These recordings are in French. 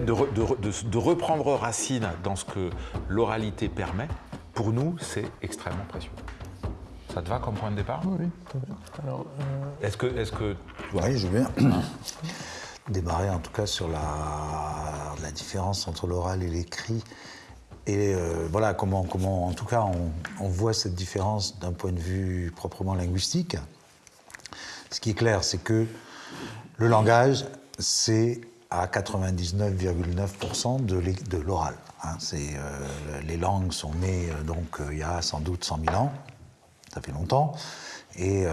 le fait de, de, reprendre racine dans ce que l'oralité permet, pour nous, c'est extrêmement précieux. Ça te va comme point de départ? Oui, très bien. Euh, est-ce que, est que... Oui, je vais démarrer en tout cas sur la, la différence entre l'oral et l'écrit. Et euh, voilà comment, comment, en tout cas, on, on voit cette différence d'un point de vue proprement linguistique. Ce qui est clair, c'est que le langage, c'est à 99,9% de l'oral. Hein. Euh, les langues sont nées euh, donc il y a sans doute 100 000 ans, ça fait longtemps, et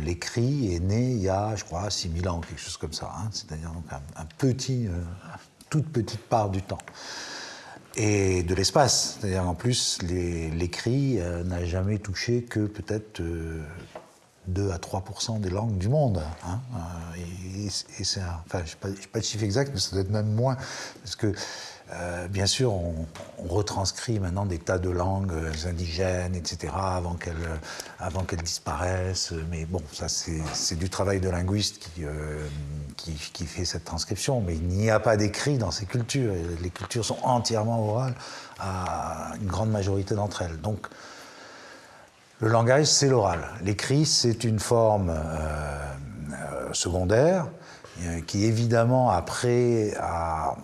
l'écrit est né il y a, je crois, 6 000 ans, quelque chose comme ça. Hein. C'est-à-dire donc un, petit, toute petite part du temps et de l'espace. C'est-à-dire en plus, l'écrit n'a jamais touché que peut-être 2 à 3% des langues du monde. Hein. Euh, et, c'est enfin, je n'ai pas, de chiffre exact, mais ça doit être même moins. Parce que, euh, bien sûr, on, retranscrit maintenant des tas de langues indigènes, etc., avant qu'elles avant disparaissent. Mais bon, ça, c'est du travail de linguiste qui, euh, qui, qui, fait cette transcription. Mais il n'y a pas d'écrit dans ces cultures. Les cultures sont entièrement orales à une grande majorité d'entre elles. Donc, le langage, c'est l'oral. L'écrit, c'est une forme euh, euh, secondaire euh, qui, évidemment, après, a,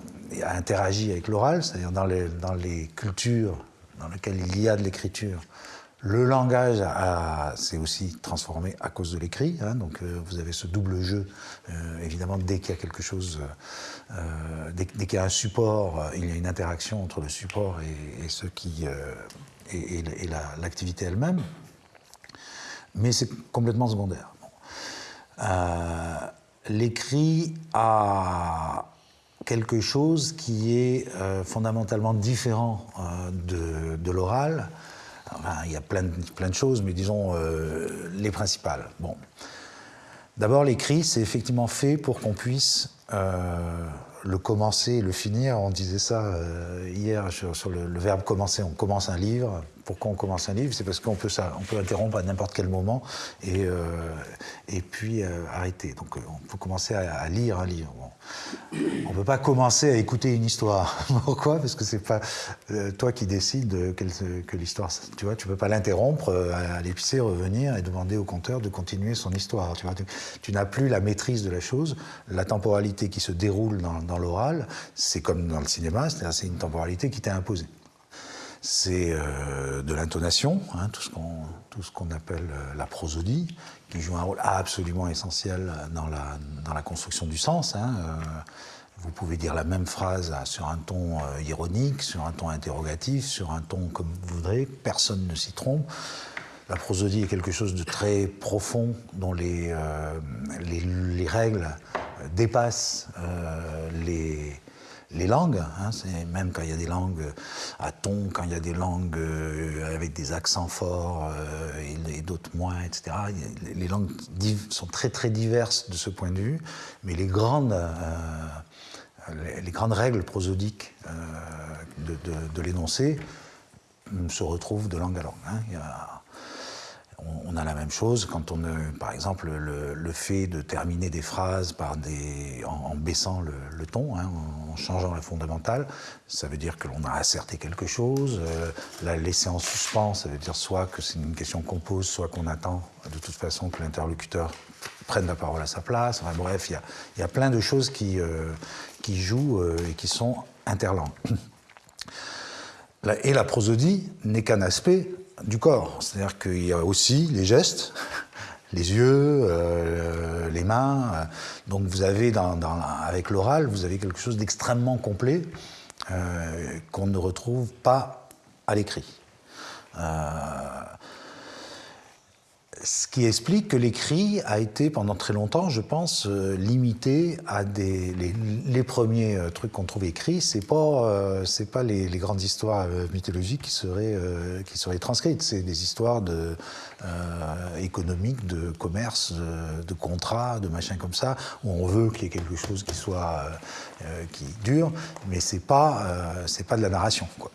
interagi avec l'oral, c'est-à-dire dans les, dans les cultures dans lesquelles il y a de l'écriture. Le langage s'est aussi transformé à cause de l'écrit. Hein, donc vous avez ce double jeu. évidemment, dès qu'il y a quelque chose, dès, qu'il y a un support, il y a une interaction entre le support et, ce qui et, et l'activité elle-même mais c'est complètement secondaire. Euh, l'écrit a quelque chose qui est euh, fondamentalement différent euh, de, l'oral. il y a plein de, plein de choses, mais disons les principales. Bon. D'abord, l'écrit, c'est effectivement fait pour qu'on puisse le commencer et le finir. On disait ça hier sur, le, verbe commencer. On commence un livre, pourquoi on commence un livre, c'est parce qu'on peut, peut interrompre à n'importe quel moment et, euh, et puis euh, arrêter. Donc euh, on peut commencer à, lire un livre. On ne peut pas commencer à écouter une histoire. Pourquoi? Parce que c'est pas toi qui décides que l'histoire. Tu vois, tu peux pas l'interrompre, aller pisser, revenir et demander au conteur de continuer son histoire. Tu n'as plus la maîtrise de la chose. La temporalité qui se déroule dans, l'oral, c'est comme dans le cinéma, c'est une temporalité qui t'est imposée c'est euh, de l'intonation, hein, tout ce qu'on appelle euh, la prosodie, qui joue un rôle absolument essentiel dans la, dans la construction du sens. Hein, euh, vous pouvez dire la même phrase sur un ton ironique, sur un ton interrogatif, sur un ton comme vous voudrez, personne ne s'y trompe. La prosodie est quelque chose de très profond dont les, les, les règles dépassent les, les langues, hein, même quand il y a des langues à ton, quand il y a des langues euh, avec des accents forts euh, et, d'autres moins, etc. Les langues sont très très diverses de ce point de vue, mais les grandes, euh, les, grandes règles prosodiques de, l'énoncé se retrouvent de langue à langue. Hein. On a la même chose quand on, par exemple, le, fait de terminer des phrases par en, baissant le, ton, hein, en changeant la fondamentale, ça veut dire que l'on a asserté quelque chose. Euh, la laisser en suspens, ça veut dire soit que c'est une question qu'on pose, soit qu'on attend de toute façon que l'interlocuteur prenne la parole à sa place. bref, il y, a, plein de choses qui, euh, jouent euh, et qui sont interlangues. Et la prosodie n'est qu'un aspect du corps. C'est-à-dire qu'il y a aussi les gestes, les yeux, euh, les mains. Donc vous avez, avec l'oral, vous avez quelque chose d'extrêmement complet euh, qu'on ne retrouve pas à l'écrit. Euh, ce qui explique que l'écrit a été pendant très longtemps, je pense, euh, limité à des les, premiers euh, trucs qu'on trouve écrits. C'est pas euh, c'est pas les, grandes histoires mythologiques qui seraient qui seraient transcrites. C'est des histoires de économiques, de commerce, de, contrats, de machins comme ça où on veut qu'il y ait quelque chose qui soit qui dure, mais c'est pas c'est pas de la narration quoi.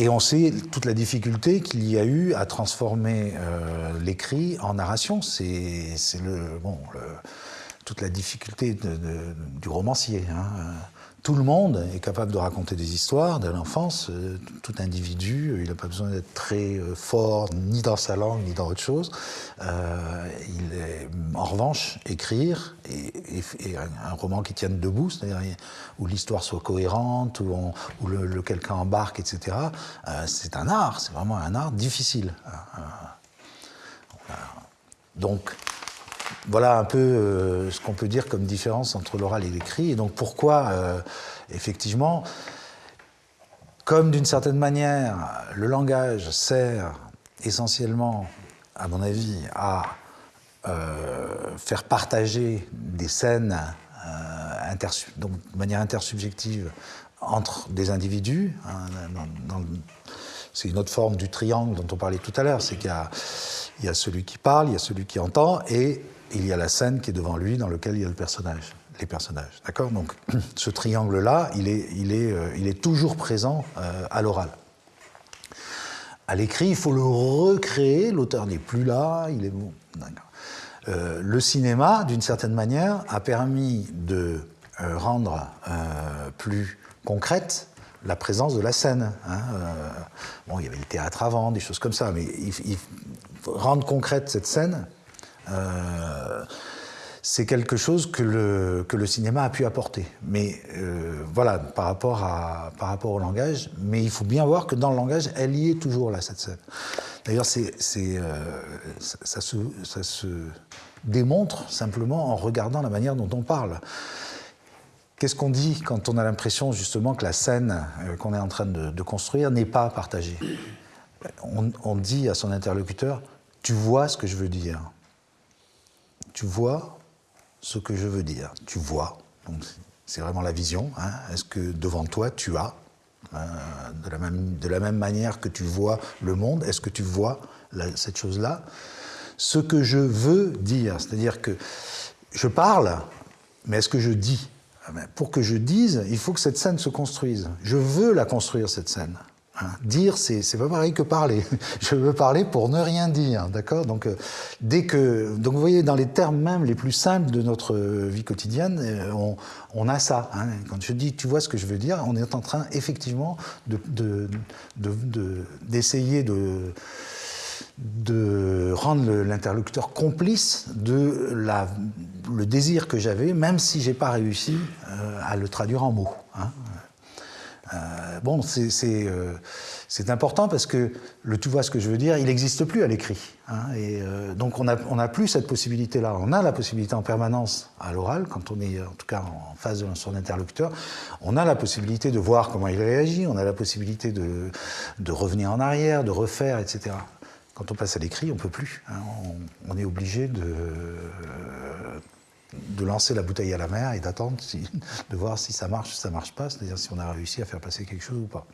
Et on sait toute la difficulté qu'il y a eu à transformer euh, l'écrit en narration. C'est le, bon, toute la difficulté du romancier. Hein. Tout le monde est capable de raconter des histoires de l'enfance. Euh, tout individu, euh, il n'a pas besoin d'être très euh, fort ni dans sa langue ni dans autre chose. il est, en revanche, écrire et, un, roman qui tienne debout, c'est-à-dire où l'histoire soit cohérente, où, où le, quelqu'un embarque, etc. c'est un art, c'est vraiment un art difficile. Donc, voilà un peu euh, ce qu'on peut dire comme différence entre l'oral et l'écrit. Et donc pourquoi, euh, effectivement, comme d'une certaine manière, le langage sert essentiellement, à mon avis, à euh, faire partager des scènes de manière intersubjective entre des individus. Hein, c'est une autre forme du triangle dont on parlait tout à l'heure, c'est qu'il y, y a celui qui parle, il y a celui qui entend, et il y a la scène qui est devant lui dans laquelle il y a le personnage, les personnages. D'accord? Donc ce triangle-là, il est, il, est, euh, il est toujours présent euh, à l'oral. À l'écrit, il faut le recréer, l'auteur n'est plus là, il est bon. Euh, le cinéma, d'une certaine manière, a permis de rendre plus concrète la présence de la scène. Hein, bon, il y avait le théâtre avant, des choses comme ça, mais il, rendre concrète cette scène, c'est quelque chose que le, cinéma a pu apporter. Mais euh, voilà, par rapport, au langage, mais il faut bien voir que dans le langage, elle y est toujours là, cette scène. D'ailleurs, euh, ça, se, démontre simplement en regardant la manière dont on parle. Qu'est-ce qu'on dit quand on a l'impression justement que la scène qu'on est en train de, construire n'est pas partagée? On dit à son interlocuteur, tu vois ce que je veux dire tu vois ce que je veux dire. Tu vois, donc c'est vraiment la vision. Hein. Est-ce que devant toi, tu as, euh, de, la même, de, la même, manière que tu vois le monde, est-ce que tu vois cette chose-là? Ce que je veux dire, c'est-à-dire que je parle, mais est-ce que je dis? Ah Pour que je dise, il faut que cette scène se construise. Je veux la construire, cette scène. Dire, c'est pas pareil que parler. Je veux parler pour ne rien dire, d'accord? Donc, euh, donc vous voyez, dans les termes même les plus simples de notre vie quotidienne, euh, on, a ça. Hein. Quand je dis, tu vois ce que je veux dire, on est en train effectivement d'essayer de, rendre l'interlocuteur complice de le désir que j'avais, même si j'ai pas réussi euh, à le traduire en mots. Hein. Euh, bon, euh, c'est important parce que le tu vois ce que je veux dire, il n'existe plus à l'écrit. Hein, et euh, donc on n'a on a plus cette possibilité-là. On a la possibilité en permanence à l'oral, quand on est en tout cas en face de son interlocuteur, on a la possibilité de voir comment il réagit, on a la possibilité de, de revenir en arrière, de refaire, etc. Quand on passe à l'écrit, on ne peut plus. Hein, on, on, est obligé de de lancer la bouteille à la mer et d'attendre de voir si ça marche ou ça marche pas, c'est-à-dire si on a réussi à faire passer quelque chose ou pas.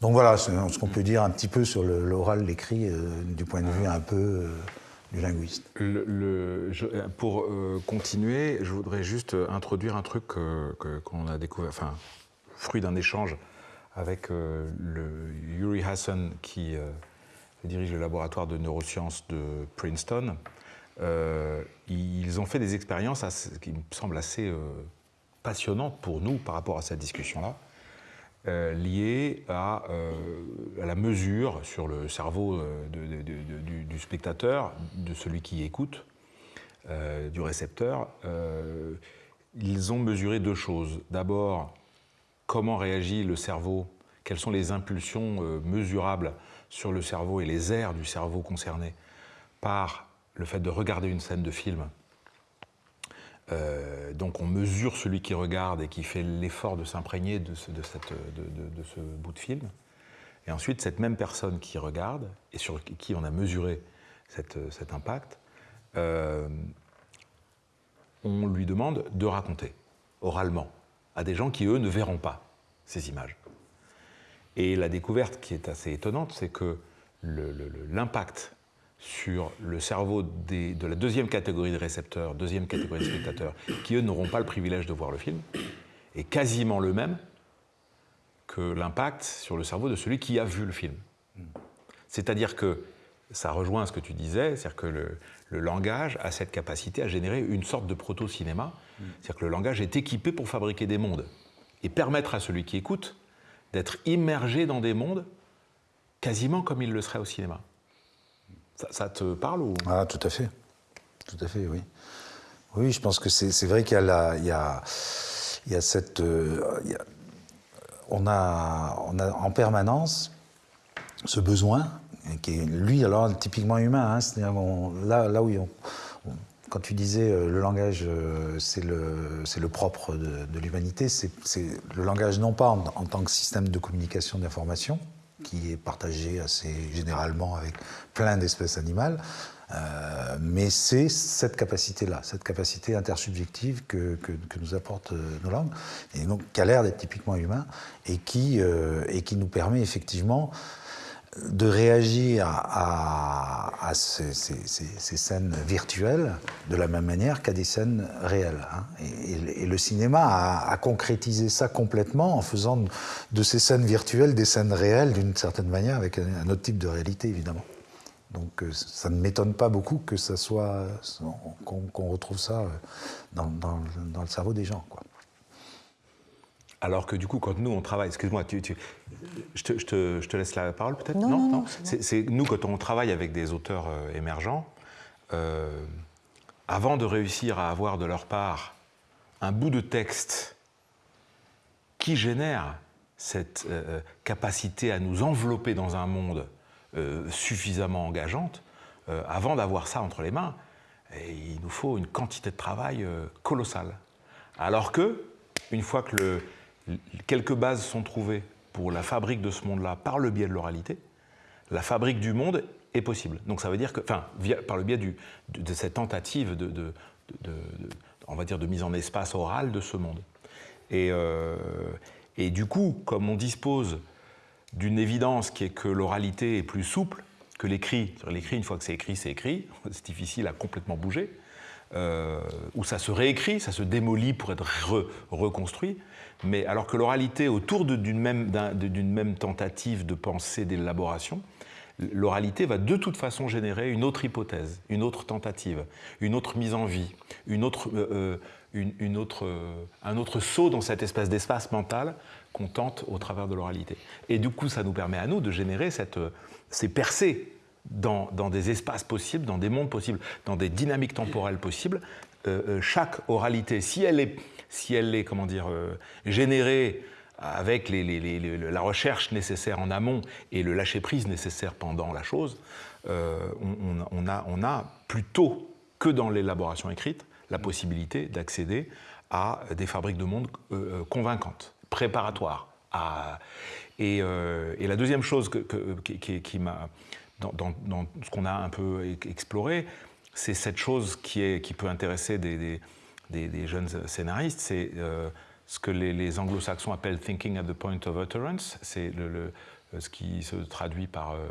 Donc voilà ce qu'on peut dire un petit peu sur l'oral, l'écrit, euh, du point de vue un peu euh, du linguiste. pour euh, continuer, je voudrais juste introduire un truc qu'on a découvert, enfin, fruit d'un échange avec Yuri Hassan qui dirige le laboratoire de neurosciences de Princeton ils ont fait des expériences qui me semblent assez euh, passionnantes pour nous par rapport à cette discussion-là, euh, liées à, la mesure sur le cerveau du, spectateur, de celui qui écoute, du récepteur. ils ont mesuré deux choses. D'abord, comment réagit le cerveau, quelles sont les impulsions mesurables sur le cerveau et les aires du cerveau concerné par le fait de regarder une scène de film. Euh, donc on mesure celui qui regarde et qui fait l'effort de s'imprégner de, ce, bout de film. Et ensuite, cette même personne qui regarde et sur qui on a mesuré cet impact, euh, on lui demande de raconter oralement à des gens qui, eux, ne verront pas ces images. Et la découverte qui est assez étonnante, c'est que l'impact sur le cerveau de la deuxième catégorie de récepteurs, deuxième catégorie de spectateurs, qui eux n'auront pas le privilège de voir le film, est quasiment le même que l'impact sur le cerveau de celui qui a vu le film. C'est-à-dire que ça rejoint ce que tu disais, c'est-à-dire que le, langage a cette capacité à générer une sorte de proto-cinéma, c'est-à-dire que le langage est équipé pour fabriquer des mondes et permettre à celui qui écoute d'être immergé dans des mondes quasiment comme il le serait au cinéma. Ça, te parle. Ah, tout à fait. Tout à fait, oui. Oui, je pense que c'est vrai qu'il y, a y, a, cette. Euh, on, a, on a en permanence ce besoin, qui est lui alors typiquement humain, hein, c'est-à-dire là, là où quand tu disais euh, le langage, euh, c'est le, le, propre de, l'humanité, c'est le langage non pas en, tant que système de communication d'information, qui est partagé assez généralement avec plein d'espèces animales, euh, mais c'est cette capacité-là, cette capacité intersubjective que, que, nous apportent euh, nos langues, et donc qui a l'air d'être typiquement humain, et qui, euh, et qui nous permet effectivement de réagir à, ces, scènes virtuelles de la même manière qu'à des scènes réelles. Hein. Et, le cinéma a, concrétisé ça complètement en faisant de ces scènes virtuelles des scènes réelles d'une certaine manière, avec un autre type de réalité évidemment. Donc euh, ça ne m'étonne pas beaucoup que ça soit qu'on retrouve ça euh, dans, le cerveau des gens. Quoi. Alors que du coup, quand nous on travaille, excuse-moi, tu, je, te, je, te, laisse la parole peut-être? Non, non, non, c'est nous quand on travaille avec des auteurs euh, émergents, avant de réussir à avoir de leur part un bout de texte qui génère cette capacité à nous envelopper dans un monde euh, suffisamment engageante, euh, avant d'avoir ça entre les mains, il nous faut une quantité de travail euh, colossale. Alors que, une fois que le, quelques bases sont trouvées pour la fabrique de ce monde-là par le biais de l'oralité, la fabrique du monde est possible. Donc ça veut dire que, enfin, par le biais de, cette tentative de, on va dire, de mise en espace oral de ce monde. Et, et du coup, comme on dispose d'une évidence qui est que l'oralité est plus souple que l'écrit. L'écrit, une fois que c'est écrit, c'est écrit. C'est difficile à complètement bouger. Euh, ou ça se réécrit, ça se démolit pour être reconstruit. Mais alors que l'oralité, autour d'une même, tentative de pensée, d'élaboration, l'oralité va de toute façon générer une autre hypothèse, une autre tentative, une autre mise en vie, une autre, euh, euh, une, autre, un autre saut dans cette espèce d'espace mental qu'on tente au travers de l'oralité. Et du coup, ça nous permet à nous de générer cette, ces percées dans, dans, des espaces possibles, dans des mondes possibles, dans des dynamiques temporelles possibles. Euh, euh, chaque oralité, si elle est, si elle est comment dire, euh, générée avec la recherche nécessaire en amont et le lâcher-prise nécessaire pendant la chose, on, a, on a plutôt que dans l'élaboration écrite la possibilité d'accéder à des fabriques de monde convaincantes préparatoire. À... Euh, et, la deuxième chose qui, m'a, dans, ce qu'on a un peu exploré, c'est cette chose qui, est, qui peut intéresser des, des, jeunes scénaristes, c'est euh, ce que les, anglo-saxons appellent thinking at the point of utterance, c'est le, ce qui se traduit par... Euh,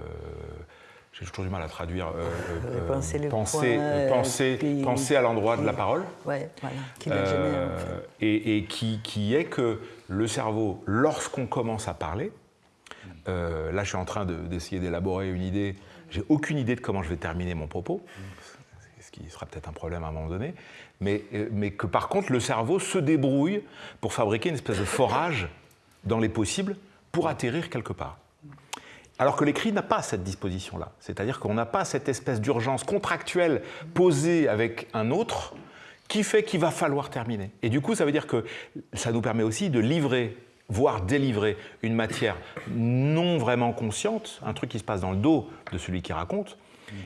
j'ai toujours du mal à traduire. Euh, euh, penser, penser, penser, à l'endroit de la parole. Ouais, voilà, qui génère, et, et qui, qui, est que le cerveau, lorsqu'on commence à parler, là je suis en train d'essayer d'élaborer une idée, j'ai aucune idée de comment je vais terminer mon propos, qui sera peut-être un problème à un moment donné, mais, mais que par contre le cerveau se débrouille pour fabriquer une espèce de forage dans les possibles pour atterrir quelque part. Alors que l'écrit n'a pas cette disposition-là. C'est-à-dire qu'on n'a pas cette espèce d'urgence contractuelle posée avec un autre qui fait qu'il va falloir terminer. Et du coup, ça veut dire que ça nous permet aussi de livrer, voire délivrer une matière non vraiment consciente, un truc qui se passe dans le dos de celui qui raconte,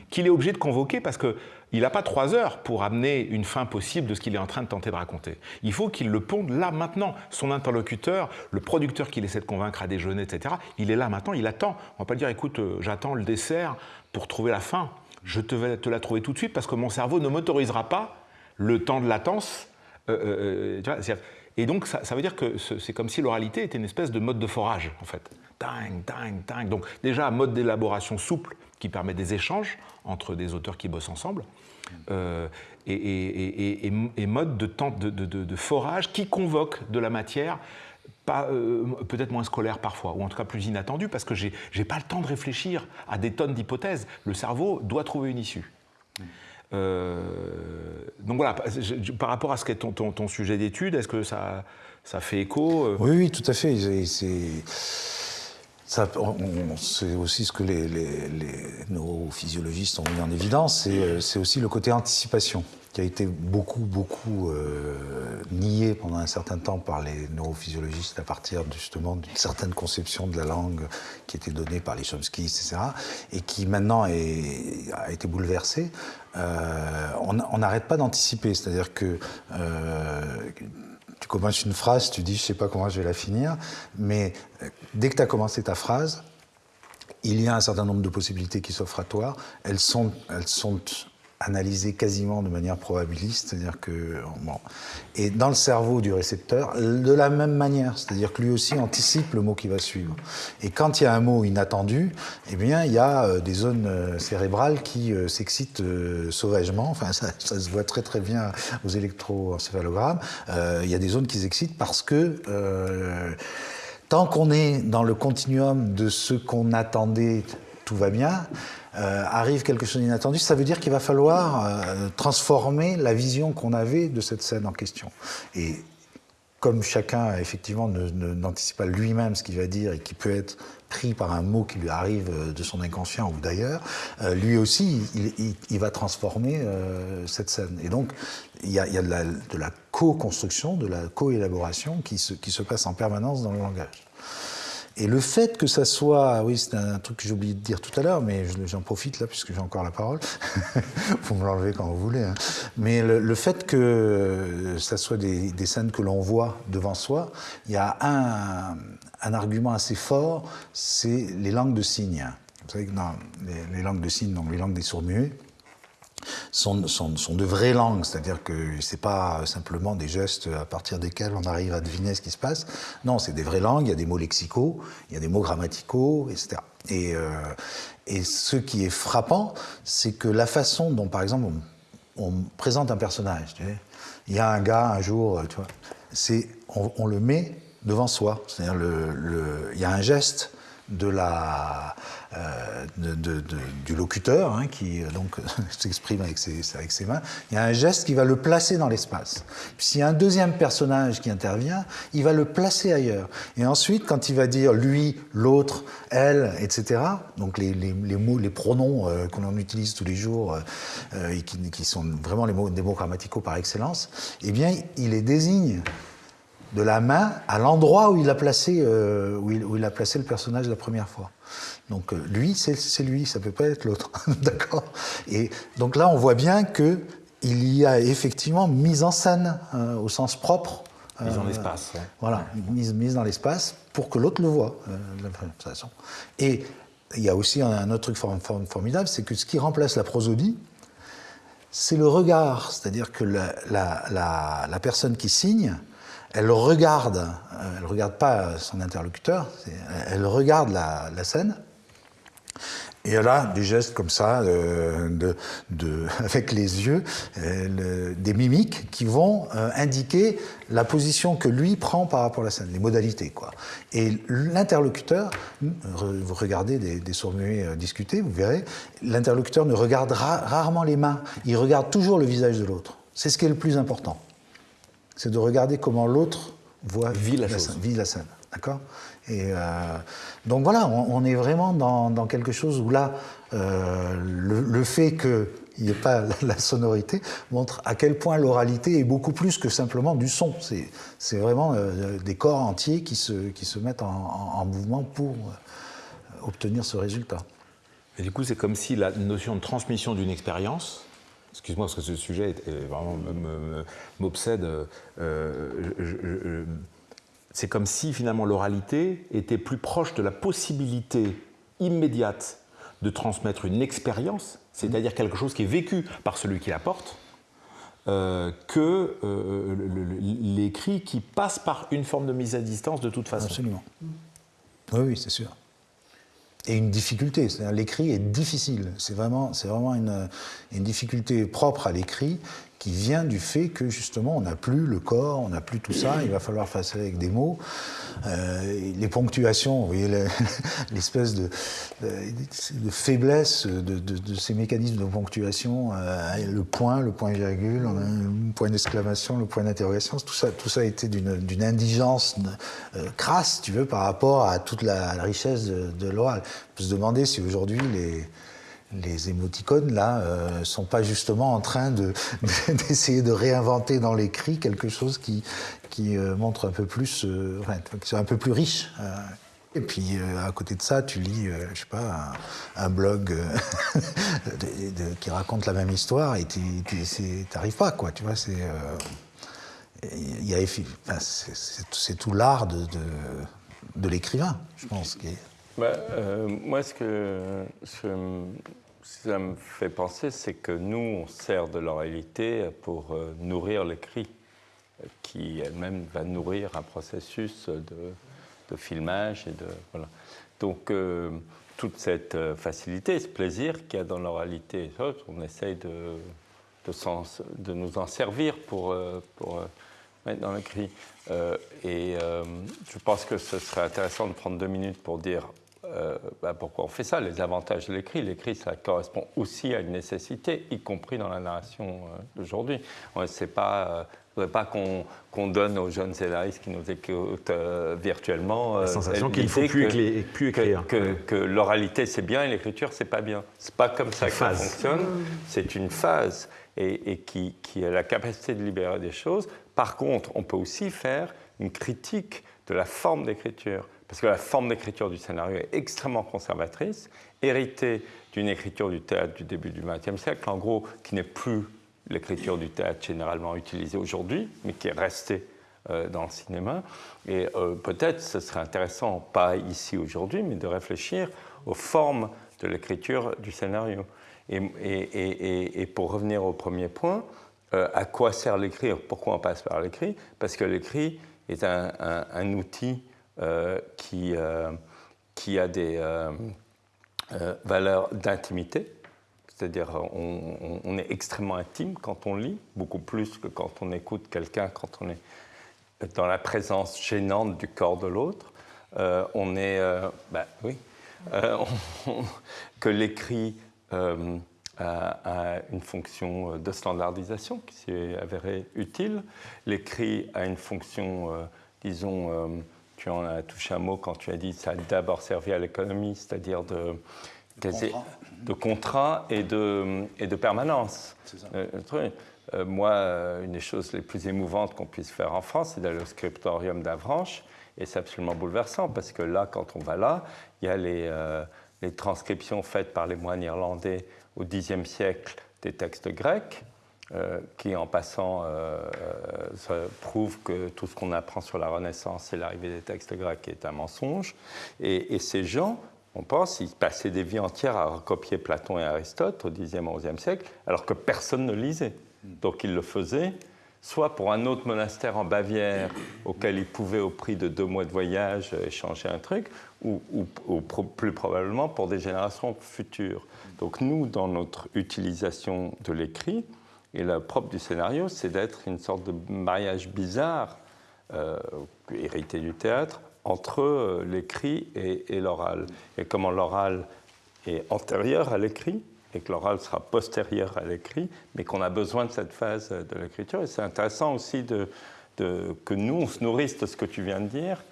qu'il est obligé de convoquer parce que il n'a pas trois heures pour amener une fin possible de ce qu'il est en train de tenter de raconter. Il faut qu'il le ponde là, maintenant. Son interlocuteur, le producteur qu'il essaie de convaincre à déjeuner, etc., il est là maintenant, il attend. On ne va pas dire, écoute, euh, j'attends le dessert pour trouver la fin. Je te vais te la trouver tout de suite parce que mon cerveau ne m'autorisera pas le temps de latence. Euh, euh, et donc, ça, ça, veut dire que c'est comme si l'oralité était une espèce de mode de forage, en fait. Ding, ding, ding. Donc, déjà, mode d'élaboration souple qui permet des échanges entre des auteurs qui bossent ensemble. Euh, et, et, mode de, forage qui convoque de la matière pas peut-être moins scolaire parfois, ou en tout cas plus inattendu, parce que j'ai n'ai pas le temps de réfléchir à des tonnes d'hypothèses. Le cerveau doit trouver une issue. donc voilà, par rapport à ce qu'est ton, ton, sujet d'étude, est-ce que ça, ça fait écho Oui, oui, tout à fait. C'est c'est aussi ce que les, neurophysiologistes ont mis en évidence, euh, c'est aussi le côté anticipation qui a été beaucoup, beaucoup euh, nié pendant un certain temps par les neurophysiologistes à partir justement d'une certaine conception de la langue qui était donnée par les Chomsky, etc., et qui maintenant a été bouleversée. Euh, on n'arrête pas d'anticiper, c'est-à-dire que tu commences une phrase, tu dis je sais pas comment je vais la finir, mais euh, dès que tu as commencé ta phrase, il y a un certain nombre de possibilités qui s'offrent à toi. Elles sont, elles sont analysé quasiment de manière probabiliste, c'est-à-dire que bon, et dans le cerveau du récepteur de la même manière, c'est-à-dire que lui aussi anticipe le mot qui va suivre. Et quand il y a un mot inattendu, eh bien il y a euh, des zones euh, cérébrales qui euh, s'excitent sauvagement. Enfin ça, ça, se voit très très bien aux électroencéphalogrammes. il y a des zones qui s'excitent parce que tant qu'on est dans le continuum de ce qu'on attendait, tout va bien. Euh, arrive quelque chose d'inattendu, ça veut dire qu'il va falloir euh, transformer la vision qu'on avait de cette scène en question. Et comme chacun, effectivement, n'anticipe pas lui-même ce qu'il va dire et qui peut être pris par un mot qui lui arrive euh, de son inconscient ou d'ailleurs, lui aussi, il, va transformer cette scène. Et donc, il y a, de la, co-construction, de la co-élaboration qui qui se passe en permanence dans le langage. Et le fait que ça soit, oui, c'est un truc que j'ai oublié de dire tout à l'heure, mais j'en profite là puisque j'ai encore la parole. Vous me l'enlevez quand vous voulez. Hein. Mais le, fait que ça soit des, scènes que l'on voit devant soi, il y a un, un argument assez fort, c'est les langues de signes. Vous savez que dans les, les langues de signes, donc les langues des sourds-muets, sont, de vraies langues, c'est-à-dire que c'est pas simplement des gestes à partir desquels on arrive à deviner ce qui se passe. Non, c'est des vraies langues, il y a des mots lexicaux, il y a des mots grammaticaux, etc. Et, euh, et ce qui est frappant, c'est que la façon dont, par exemple, on, présente un personnage, tu il y a un gars un jour, tu vois, on, le met devant soi, c'est-à-dire il y a un geste de la, euh, du locuteur hein, qui euh, donc s'exprime avec ses, avec ses mains. Il y a un geste qui va le placer dans l'espace. S'il y a un deuxième personnage qui intervient, il va le placer ailleurs. Et ensuite, quand il va dire lui, l'autre, elle, etc., donc les, les, mots, les pronoms euh, qu'on utilise tous les jours et qui, qui, sont vraiment les mots, des mots grammaticaux par excellence, eh bien, il les désigne de la main à l'endroit où, il a placé, euh, où, il, où, il, a placé le personnage la première fois. Donc euh, lui, c'est lui, ça peut pas être l'autre, d'accord? Et donc là, on voit bien que il y a effectivement mise en scène euh, au sens propre. Mise en espace. Voilà, mise, mise dans l'espace pour que l'autre le voit de la même façon. Et il y a aussi un, autre truc formidable, c'est que ce qui remplace la prosodie, c'est le regard. C'est-à-dire que la, la, la, la personne qui signe, elle regarde, euh, elle ne regarde pas son interlocuteur, elle regarde la, scène, et elle a des gestes comme ça, euh, de, avec les yeux, euh, des mimiques qui vont indiquer la position que lui prend par rapport à la scène, les modalités. Quoi. Et l'interlocuteur, vous regardez des, des sourds-muets discuter, vous verrez, l'interlocuteur ne regarde rarement les mains, il regarde toujours le visage de l'autre. C'est ce qui est le plus important c'est de regarder comment l'autre voit vit la, Scène, vit la scène. D'accord? Et euh, donc voilà, on, est vraiment dans, quelque chose où là, euh, le, fait qu'il n'y ait pas la sonorité montre à quel point l'oralité est beaucoup plus que simplement du son. C'est vraiment euh, des corps entiers qui se, qui se mettent en, mouvement pour obtenir ce résultat. Et du coup, c'est comme si la notion de transmission d'une expérience excuse-moi parce que ce sujet vraiment m'obsède. Euh, c'est comme si finalement l'oralité était plus proche de la possibilité immédiate de transmettre une expérience, c'est-à-dire quelque chose qui est vécu par celui qui la porte, euh, que euh, l'écrit qui passe par une forme de mise à distance de toute façon. Absolument. Oui, oui, c'est sûr et une difficulté. L'écrit est difficile. C'est vraiment, vraiment une, une, difficulté propre à l'écrit qui vient du fait que justement on n'a plus le corps, on n'a plus tout ça, il va falloir faire ça avec des mots. Euh, les ponctuations, vous voyez l'espèce de, faiblesse de, ces mécanismes de ponctuation, euh, le point, le point virgule, le point d'exclamation, le point d'interrogation, tout ça, tout ça a été d'une indigence euh, crasse, tu veux, par rapport à toute la, richesse de, l'oral. On peut se demander si aujourd'hui les les émoticônes, là, euh, sont pas justement en train d'essayer de, réinventer dans l'écrit quelque chose qui, qui euh, montre un peu plus, euh, qui soit un peu plus riche. Et puis à côté de ça, tu lis, je sais pas, un, blog qui raconte la même histoire et tu n'arrives pas, quoi. Tu vois, c'est c'est tout l'art de, de, l'écrivain, je pense. Bah, moi, ce que, ça me fait penser, c'est que nous, on sert de l'oralité pour euh, nourrir l'écrit, qui elle-même va nourrir un processus de, filmage et de voilà. Donc euh, toute cette euh, facilité, ce plaisir qu'il y a dans l'oralité, on essaye de, de, nous en servir pour, pour mettre dans l'écrit. et je pense que ce serait intéressant de prendre deux minutes pour dire euh, bah, pourquoi on fait ça Les avantages de l'écrit. L'écrit, ça correspond aussi à une nécessité, y compris dans la narration euh, d'aujourd'hui. C'est pas, euh, pas qu'on donne aux jeunes scénaristes qui nous écoutent virtuellement la sensation qu'il ne faut plus, écrire. Que, l'oralité c'est bien et l'écriture c'est pas bien. C'est pas comme ça que ça fonctionne. C'est une phase et, qui, qui a la capacité de libérer des choses. Par contre, on peut aussi faire une critique de la forme d'écriture parce que la forme d'écriture du scénario est extrêmement conservatrice, héritée d'une écriture du théâtre du début du XXe siècle, en gros, qui n'est plus l'écriture du théâtre généralement utilisée aujourd'hui, mais qui est restée euh, dans le cinéma. Et euh, peut-être ce serait intéressant, pas ici aujourd'hui, mais de réfléchir aux formes de l'écriture du scénario. Et, pour revenir au premier point, euh, à quoi sert l'écrire? Pourquoi on passe par l'écrit? Parce que l'écrit est un outil qui, euh, qui a des euh, valeurs d'intimité, c'est-à-dire on, est extrêmement intime quand on lit, beaucoup plus que quand on écoute quelqu'un, quand on est dans la présence gênante du corps de l'autre. on est, bah, oui, que l'écrit a, une fonction de standardisation qui s'est avérée utile. L'écrit a une fonction, disons, tu en as touché un mot quand tu as dit que ça a d'abord servi à l'économie, c'est-à-dire de, de contrat et de, et de permanence. Ça. Euh, euh, moi, euh, une des choses les plus émouvantes qu'on puisse faire en France, c'est d'aller au scriptorium d'Avranches, et c'est absolument bouleversant, parce que là, quand on va là, il y a les, les transcriptions faites par les moines irlandais au Xe siècle des textes grecs, euh, qui en passant euh, euh prouve que tout ce qu'on apprend sur la Renaissance et l'arrivée des textes grecs est un mensonge. Et, ces gens, on pense, ils passaient des vies entières à recopier Platon et Aristote au Xe XIe siècle, alors que personne ne lisait. Donc ils le faisaient soit pour un autre monastère en Bavière auquel ils pouvaient, au prix de deux mois de voyage, échanger un truc, ou plus probablement pour des générations futures. Donc nous, dans notre utilisation de l'écrit, et le propre du scénario, c'est d'être une sorte de mariage bizarre, euh, hérité du théâtre, entre euh, l'écrit et, l'oral. Et comment l'oral est antérieur à l'écrit, et que l'oral sera postérieur à l'écrit, mais qu'on a besoin de cette phase de l'écriture. Et c'est intéressant aussi que nous, on se nourrisse de ce que tu viens de dire,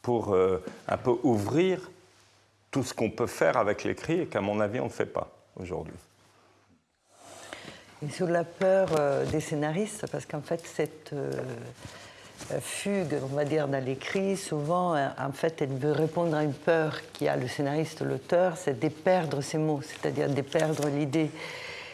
pour euh, un peu ouvrir tout ce qu'on peut faire avec l'écrit, et qu'à mon avis, on ne fait pas aujourd'hui. Et sur la peur euh, des scénaristes, parce qu'en fait, cette euh, fugue, on va dire, dans l'écrit, souvent, euh, en fait, elle veut répondre à une peur qui a le scénariste, l'auteur, c'est de perdre ses mots, c'est-à-dire de perdre l'idée.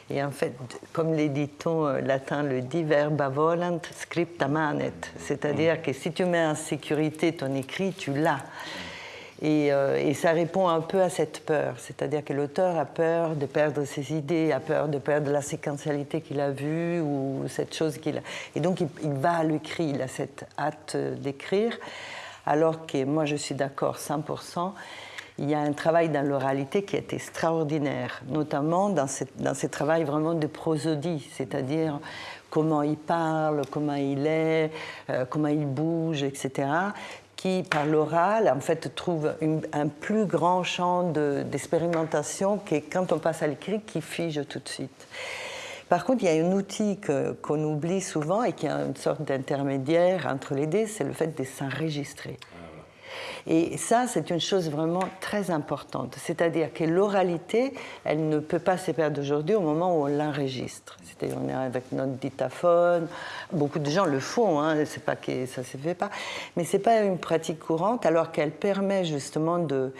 Et en fait, comme les dictons latins le dit, verba volant, scripta manet, c'est-à-dire que si tu mets en sécurité ton écrit, tu l'as. Euh, et, ça répond un peu à cette peur, c'est-à-dire que l'auteur a peur de perdre ses idées, a peur de perdre la séquentialité qu'il a vue ou cette chose qu'il a. Et donc il, va à l'écrit, il a cette hâte d'écrire, alors que moi je suis d'accord 100%. Il y a un travail dans l'oralité qui est extraordinaire, notamment dans ce, dans ce travail vraiment de prosodie, c'est-à-dire comment il parle, comment il est, comment il bouge, etc., qui, par l'oral, en fait, trouve un plus grand champ d'expérimentation que quand on passe à l'écrit, qui fige tout de suite. Par contre, il y a un outil qu'on oublie souvent et qui est une sorte d'intermédiaire entre les deux, c'est le fait de s'enregistrer. Et ça, c'est une chose vraiment très importante. C'est-à-dire que l'oralité, elle ne peut pas se perdre aujourd'hui au moment où on l'enregistre. C'est-à-dire on est avec notre dictaphone. Beaucoup de gens le font, hein, c'est pas que ça se fait pas. Mais c'est pas une pratique courante, alors qu'elle permet justement de,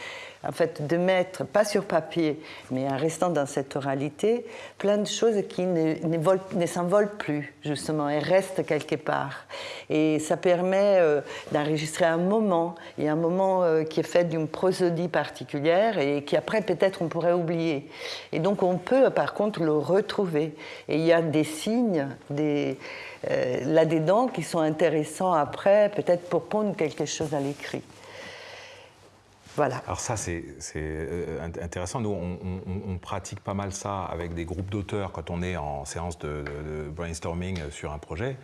en fait, de mettre, pas sur papier, mais en restant dans cette oralité, plein de choses qui ne, ne, s'envolent plus, justement, et restent quelque part. Et ça permet euh, d'enregistrer un moment, et un moment euh, qui est fait d'une prosodie particulière, et qui après, peut-être, on pourrait oublier. Et donc, on peut, par contre, le retrouver. Et il y a des signes, des, euh, là-dedans, qui sont intéressants après, peut-être pour pondre quelque chose à l'écrit. Alors ça, c'est euh, intéressant. Nous, on, pratique pas mal ça avec des groupes d'auteurs quand on est en séance de, brainstorming sur un projet.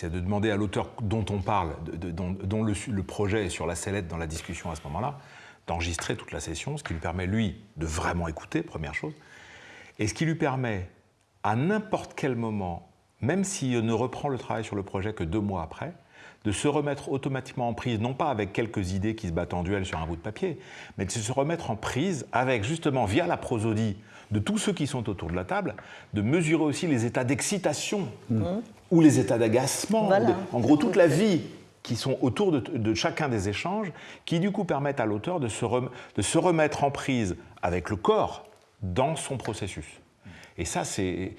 C'est de demander à l'auteur dont on parle, dont, le, projet est sur la sellette dans la discussion à ce moment-là, d'enregistrer toute la session, ce qui lui permet, lui, de vraiment écouter, première chose, et ce qui lui permet, à n'importe quel moment, même s'il ne reprend le travail sur le projet que deux mois après, de se remettre automatiquement en prise, non pas avec quelques idées qui se battent en duel sur un bout de papier, mais de se remettre en prise avec justement, via la prosodie de tous ceux qui sont autour de la table, de mesurer aussi les états d'excitation mmh. Ou les états d'agacement, en gros toute la vie qui sont autour de, chacun des échanges, qui du coup permettent à l'auteur de, de se remettre en prise avec le corps dans son processus. Et ça, c'est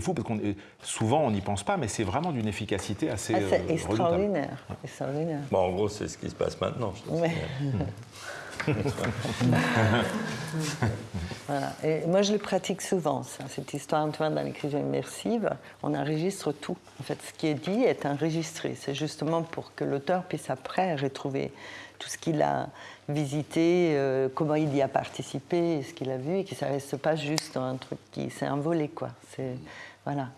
fou, parce que souvent on n'y pense pas, mais c'est vraiment d'une efficacité assez. Ah, c'est euh, extraordinaire. extraordinaire. Bon, en gros, c'est ce qui se passe maintenant. voilà. Et moi, je le pratique souvent, ça, cette histoire, Antoine, dans l'écriture immersive. On enregistre tout. En fait, ce qui est dit est enregistré. C'est justement pour que l'auteur puisse après retrouver tout ce qu'il a visité, euh, comment il y a participé, ce qu'il a vu, et que ça ne reste pas juste un truc qui s'est envolé. Quoi. C'est, voilà.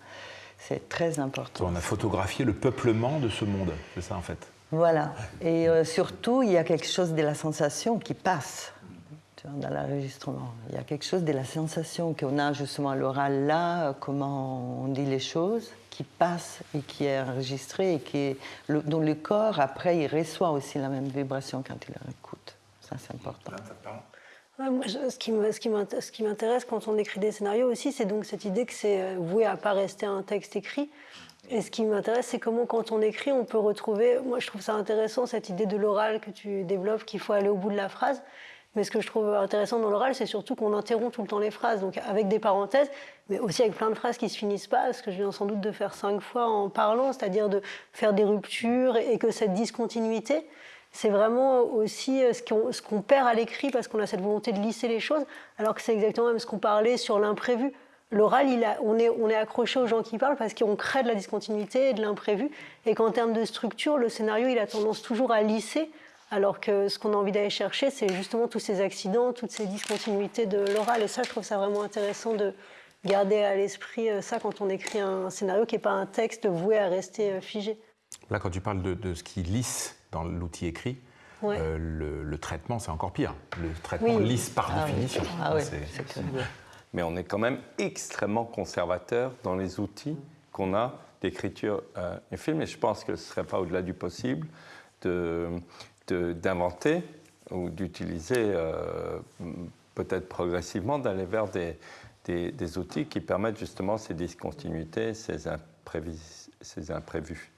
C'est très important. On a photographié le peuplement de ce monde, c'est ça en fait. Voilà. Et euh, surtout, il y a quelque chose de la sensation qui passe dans l'enregistrement. Il y a quelque chose de la sensation qu'on a justement à l'oral là, comment on dit les choses, qui passe et qui est enregistré et qui dont le corps, après, il reçoit aussi la même vibration quand il écoute. Ça, c'est important. ce qui m'intéresse quand on écrit des scénarios aussi, c'est donc cette idée que c'est euh, voué à pas rester un texte écrit. Et ce qui m'intéresse, c'est comment, quand on écrit, on peut retrouver. Moi, je trouve ça intéressant, cette idée de l'oral que tu développes, qu'il faut aller au bout de la phrase. Mais ce que je trouve intéressant dans l'oral, c'est surtout qu'on interrompt tout le temps les phrases, donc avec des parenthèses, mais aussi avec plein de phrases qui se finissent pas, ce que je viens sans doute de faire cinq fois en parlant, c'est-à-dire de faire des ruptures et que cette discontinuité, c'est vraiment aussi euh, ce qu'on perd à l'écrit parce qu'on a cette volonté de lisser les choses, alors que c'est exactement même ce qu'on parlait sur l'imprévu. L'oral, on est, on est accroché aux gens qui parlent parce qu'on crée de la discontinuité et de l'imprévu, et qu'en termes de structure, le scénario, il a tendance toujours à lisser alors que ce qu'on a envie d'aller chercher, c'est justement tous ces accidents, toutes ces discontinuités de l'oral. Et ça, je trouve ça vraiment intéressant de garder à l'esprit euh, ça quand on écrit un scénario qui n'est pas un texte voué à rester euh, figé. Là, quand tu parles de, ce qui lisse dans l'outil écrit, euh, le, traitement, c'est encore pire. Le traitement lisse par ah définition. Ah Mais on est quand même extrêmement conservateur dans les outils qu'on a d'écriture euh, et film, et je pense que ce ne serait pas au-delà du possible de, d'inventer ou d'utiliser euh, peut-être progressivement d'aller vers des, des, outils qui permettent justement ces discontinuités, ces, ces imprévus.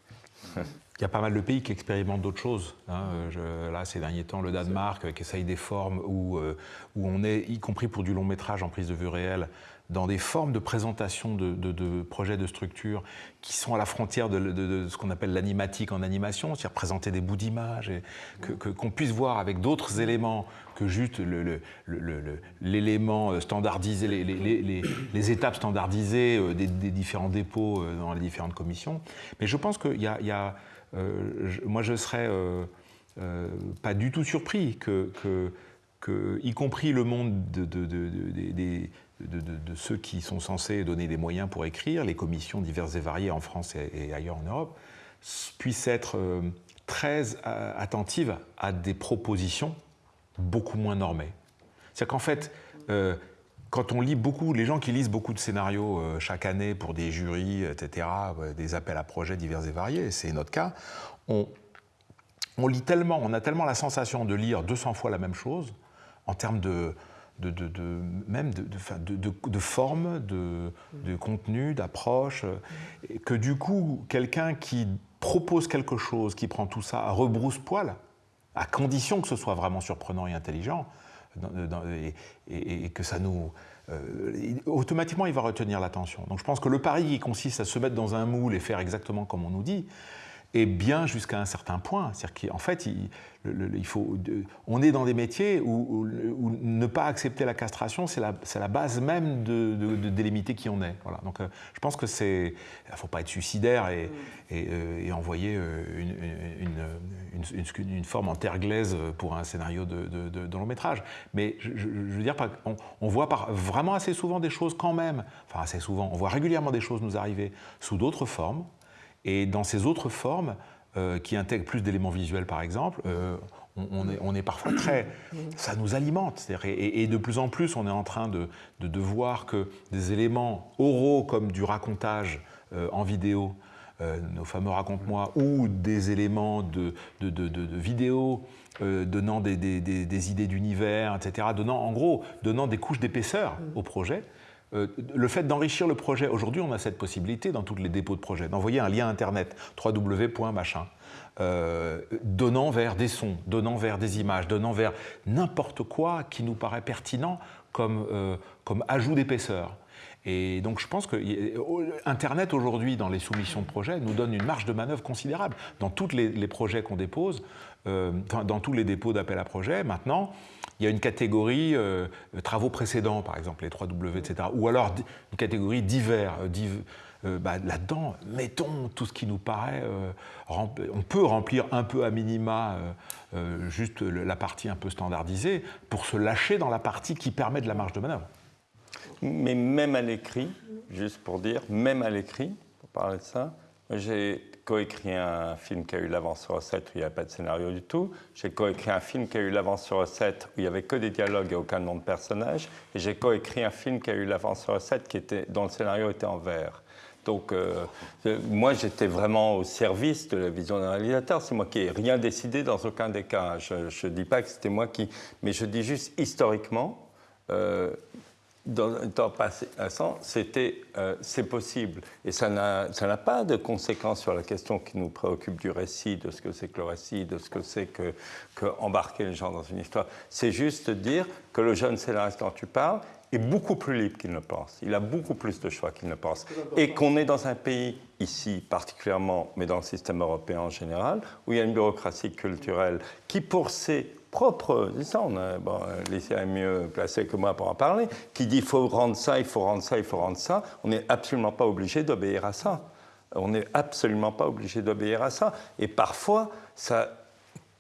Il y a pas mal de pays qui expérimentent d'autres choses. Hein. là, ces derniers temps, le Danemark qui essaye des formes où, euh, où on est, y compris pour du long métrage en prise de vue réelle, dans des formes de présentation de, projets de structure qui sont à la frontière de, ce qu'on appelle l'animatique en animation, c'est-à-dire présenter des bouts d'images, et que, qu'on puisse voir avec d'autres éléments que juste l'élément standardisé, les, étapes standardisées euh, des, différents dépôts euh, dans les différentes commissions. Mais je pense qu'il y a, euh, moi je serais pas du tout surpris que, que que, y compris le monde de, de, de, de, ceux qui sont censés donner des moyens pour écrire, les commissions diverses et variées en France et, ailleurs en Europe, puissent être euh, très euh, attentives à des propositions beaucoup moins normées. C'est-à-dire qu'en fait, euh, quand on lit beaucoup, les gens qui lisent beaucoup de scénarios chaque année pour des jurys, etc., des appels à projets divers et variés, c'est notre cas, on, on lit tellement, on a tellement la sensation de lire 200 fois la même chose en termes de, de, de, même de, forme, de, contenu, d'approche, que du coup, quelqu'un qui propose quelque chose, qui prend tout ça à rebrousse-poil, à condition que ce soit vraiment surprenant et intelligent, et, que ça nous... Euh, automatiquement, il va retenir l'attention. Donc je pense que le pari qui consiste à se mettre dans un moule et faire exactement comme on nous dit, est bien jusqu'à un certain point. C'est-à-dire qu'en fait, il, faut, on est dans des métiers où, ne pas accepter la castration, c'est la, la, base même de, de, délimiter qui on est. Voilà. Donc, euh, je pense que c'est, il faut pas être suicidaire et, et, envoyer une, une, une, forme en terre glaise pour un scénario de, long métrage. Mais je, veux dire, on, on voit par, vraiment assez souvent des choses quand même. Enfin, assez souvent, on voit régulièrement des choses nous arriver sous d'autres formes. Et dans ces autres formes, euh, qui intègrent plus d'éléments visuels par exemple, euh, on, est, parfois très... Ça nous alimente. Et, de plus en plus, on est en train de, de, voir que des éléments oraux comme du racontage euh, en vidéo, nos fameux raconte-moi, ou des éléments de, de, de vidéo donnant des, des, des idées d'univers, etc., donnant en gros donnant des couches d'épaisseur au projet, le fait d'enrichir le projet, aujourd'hui on a cette possibilité dans tous les dépôts de projet, d'envoyer un lien internet, www.machin, euh, donnant vers des sons, donnant vers des images, donnant vers n'importe quoi qui nous paraît pertinent comme, euh, comme ajout d'épaisseur. Et donc je pense que Internet aujourd'hui, dans les soumissions de projets, nous donne une marge de manœuvre considérable. Dans tous les, projets qu'on dépose, dans tous les dépôts d'appel à projet, maintenant, il y a une catégorie euh, travaux précédents, par exemple les 3W, etc. Ou alors une catégorie divers. Euh, euh, bah, Là-dedans, mettons tout ce qui nous paraît. on peut remplir un peu à minima juste la partie un peu standardisée pour se lâcher dans la partie qui permet de la marge de manœuvre. Mais même à l'écrit, juste pour dire, même à l'écrit, pour parler de ça, j'ai coécrit un film qui a eu l'avance sur recette où il n'y avait pas de scénario du tout. J'ai coécrit un film qui a eu l'avance sur recette où il n'y avait que des dialogues et aucun nom de personnage. Et j'ai coécrit un film qui a eu l'avance sur recette qui était, dont le scénario était en vert. Donc, euh, euh, moi, j'étais vraiment au service de la vision d'un réalisateur. C'est moi qui n'ai rien décidé dans aucun des cas. Je ne dis pas que c'était moi qui. Mais je dis juste historiquement, euh, dans le temps passant, c'était, euh, c'est possible. Et ça n'a pas de conséquences sur la question qui nous préoccupe du récit, de ce que c'est que le récit, de ce que c'est que, que, embarquer les gens dans une histoire. C'est juste dire que le jeune scénariste dont tu parles est beaucoup plus libre qu'il ne pense. Il a beaucoup plus de choix qu'il ne pense. Et qu'on est dans un pays, ici particulièrement, mais dans le système européen en général, où il y a une bureaucratie culturelle qui, pour ses propre, a, bon, est mieux placé que moi pour en parler, qui dit il faut rendre ça, il faut rendre ça, il faut rendre ça, on n'est absolument pas obligé d'obéir à ça. On n'est absolument pas obligé d'obéir à ça. Et parfois, ça,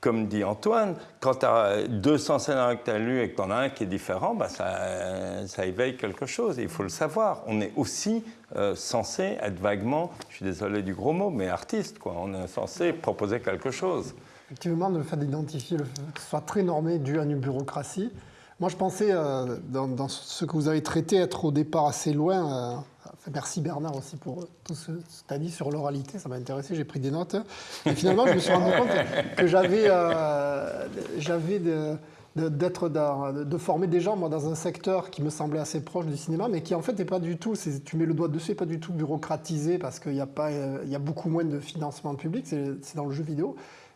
comme dit Antoine, quand tu as 200 scénarios que tu as lus et que tu en as un qui est différent, bah ça, ça, éveille quelque chose. il faut le savoir. On est aussi euh, censé être vaguement, je suis désolé du gros mot, mais artiste. Quoi. On est censé proposer quelque chose. Effectivement, le fait d'identifier le fait que ce soit très normé dû à une bureaucratie. Moi, je pensais, euh, dans, ce que vous avez traité, être au départ assez loin. Euh, merci Bernard aussi pour tout ce que tu as dit sur l'oralité, ça m'a intéressé, j'ai pris des notes. Et finalement, je me suis rendu compte que j'avais euh, d'être de former des gens moi dans un secteur qui me semblait assez proche du cinéma mais qui en fait n'est pas du tout tu mets le doigt dessus pas du tout bureaucratisé parce qu'il y a pas il y a beaucoup moins de financement public c'est dans le jeu vidéo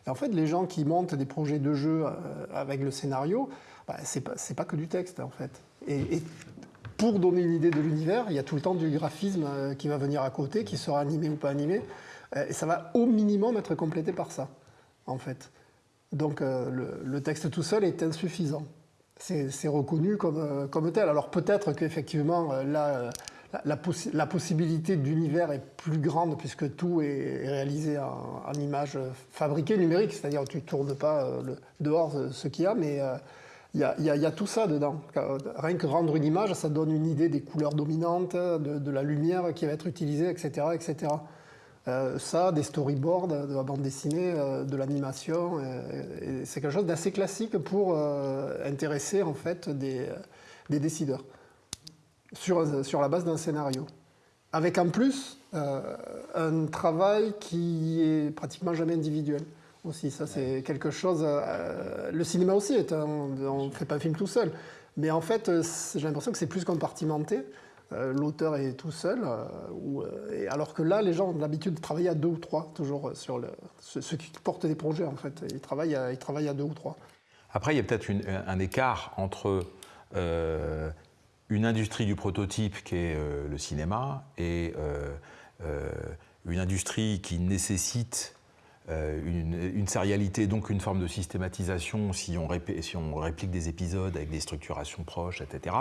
en fait, les gens qui montent des projets de jeu euh, avec le scénario, bah, c'est pas, pas que du texte, en fait. Et, pour donner une idée de l'univers, il y a tout le temps du graphisme euh, qui va venir à côté, qui sera animé ou pas animé. Euh, et ça va au minimum être complété par ça, en fait. Donc le, texte tout seul est insuffisant. C'est reconnu comme, comme tel. Alors peut-être qu'effectivement, là la, possibilité d'univers est plus grande puisque tout est réalisé en, en image fabriquée numérique, c'est-à-dire tu ne tournes pas euh, dehors ce qu'il y a, mais, euh, il y, a, tout ça dedans. Rien que rendre une image, ça donne une idée des couleurs dominantes, de, la lumière qui va être utilisée, etc. etc. ça, des storyboards, de la bande dessinée, de l'animation, c'est quelque chose d'assez classique pour intéresser en fait des décideurs sur, sur la base d'un scénario. Avec en plus un travail qui est pratiquement jamais individuel aussi. Ça, c'est quelque chose. Euh, le cinéma aussi est un. On ne fait pas un film tout seul. Mais en fait, euh, j'ai l'impression que c'est plus compartimenté. Euh, l'auteur est tout seul, et alors que là, les gens ont l'habitude de travailler à deux ou trois, toujours sur le, ceux qui portent des projets, en fait. Ils travaillent à, ils travaillent à deux ou trois. Après, il y a peut-être un écart entre une industrie du prototype qui est le cinéma et une industrie qui nécessite euh, une, une, sérialité, donc une forme de systématisation si on, réplique des épisodes avec des structurations proches, etc.,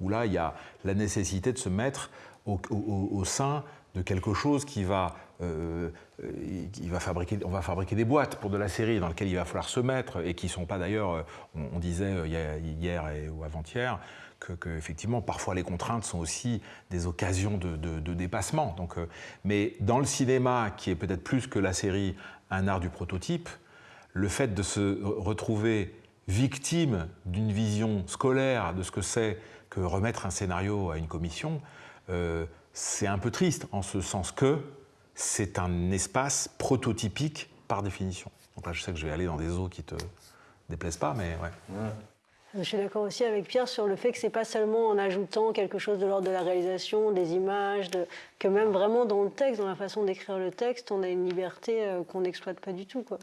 où là, il y a la nécessité de se mettre au, sein de quelque chose qui va, euh, va fabriquer, on va fabriquer des boîtes pour de la série dans lesquelles il va falloir se mettre et qui ne sont pas d'ailleurs, euh, on, disait hier ou avant-hier, que, effectivement parfois les contraintes sont aussi des occasions de, dépassement. Donc, mais dans le cinéma, qui est peut-être plus que la série un art du prototype, le fait de se retrouver victime d'une vision scolaire de ce que c'est que remettre un scénario à une commission, euh, c'est un peu triste en ce sens que c'est un espace prototypique par définition. Donc là, je sais que je vais aller dans des eaux qui te déplaisent pas, mais ouais. Je suis d'accord aussi avec Pierre sur le fait que c'est pas seulement en ajoutant quelque chose de l'ordre de la réalisation, des images, que même vraiment dans le texte, dans la façon d'écrire le texte, on a une liberté euh, qu'on n'exploite pas du tout. Quoi.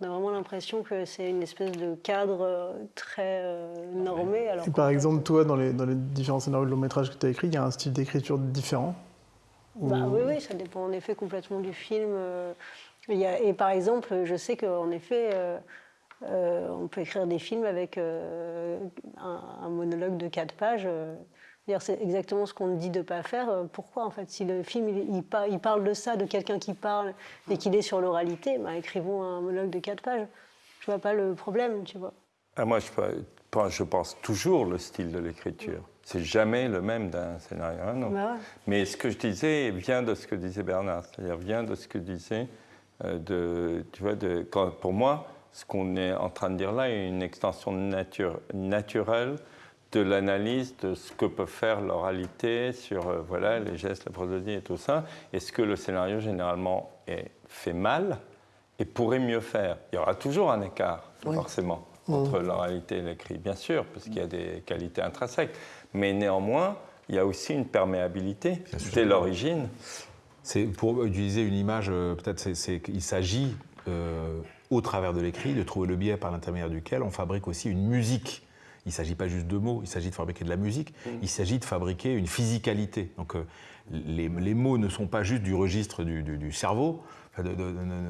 On a vraiment l'impression que c'est une espèce de cadre euh, très euh, normé. Alors par exemple, toi, dans les, dans les différents scénarios de long métrage que tu as écrit, il y a un style d'écriture différent bah, Oui, oui, ça dépend en effet complètement du film. Il y a, et par exemple, je sais qu'en effet, euh, on peut écrire des films avec euh, un, monologue de quatre pages. Euh, c'est exactement ce qu'on dit de ne pas faire. Pourquoi, en fait Si le film, il, parle de ça, de quelqu'un qui parle, et qu'il est sur l'oralité, bah, écrivons un monologue de quatre pages. Je vois pas le problème, tu vois. Ah, moi, je pense, je pense toujours le style de l'écriture. C'est jamais le même d'un scénario à un autre. Bah Mais ce que je disais vient de ce que disait Bernard, c'est-à-dire vient de ce que disait, de, tu vois, de, quand, pour moi, ce qu'on est en train de dire là est une extension naturelle de l'analyse de ce que peut faire l'oralité sur euh, voilà, les gestes, la prosodie et tout ça. Est-ce que le scénario généralement est fait mal et pourrait mieux faire Il y aura toujours un écart, forcément, entre l'oralité et l'écrit, bien sûr, parce qu'il y a des qualités intrinsèques. Mais néanmoins, il y a aussi une perméabilité dès l'origine. C'est pour utiliser une image, euh, peut-être, c'est qu'il s'agit euh, au travers de l'écrit, de trouver le biais par l'intermédiaire duquel on fabrique aussi une musique. Il ne s'agit pas juste de mots, il s'agit de fabriquer de la musique, mm. il s'agit de fabriquer une physicalité. Donc euh, les, mots ne sont pas juste du registre du, cerveau,